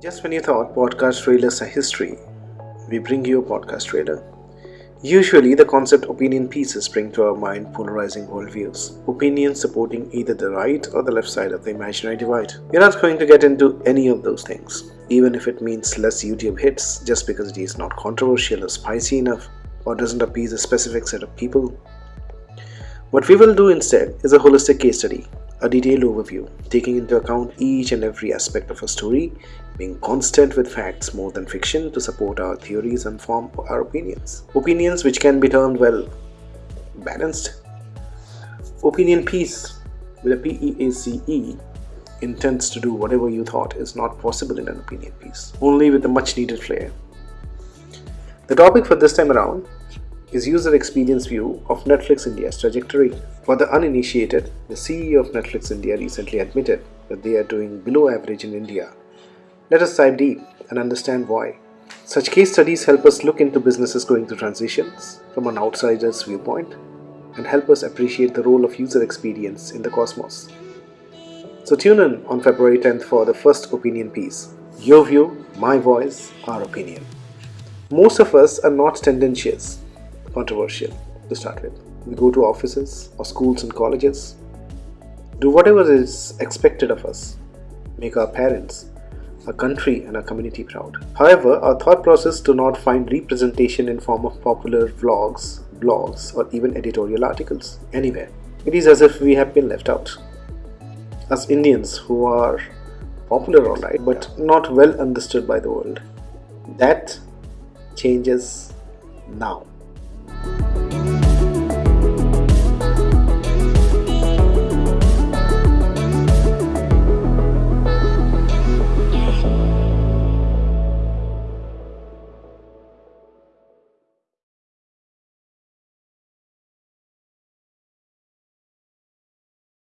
Just when you thought podcast trailers are history, we bring you a podcast trailer. Usually, the concept opinion pieces bring to our mind polarizing worldviews, opinions supporting either the right or the left side of the imaginary divide. We're not going to get into any of those things, even if it means less YouTube hits just because it is not controversial or spicy enough or doesn't appease a specific set of people. What we will do instead is a holistic case study a detailed overview, taking into account each and every aspect of a story, being constant with facts more than fiction to support our theories and form our opinions. Opinions which can be termed well balanced. Opinion piece with a P-E-A-C-E intends to do whatever you thought is not possible in an opinion piece, only with a much needed flair. The topic for this time around is user experience view of Netflix India's trajectory. For the uninitiated, the CEO of Netflix India recently admitted that they are doing below average in India. Let us dive deep and understand why. Such case studies help us look into businesses going through transitions from an outsider's viewpoint and help us appreciate the role of user experience in the cosmos. So tune in on February 10th for the first opinion piece. Your view, my voice, our opinion. Most of us are not tendentious controversial to start with. We go to offices or schools and colleges, do whatever is expected of us, make our parents, our country and our community proud. However, our thought process do not find representation in form of popular vlogs, blogs or even editorial articles anywhere. It is as if we have been left out. As Indians who are popular alright but not well understood by the world. That changes now. Bye.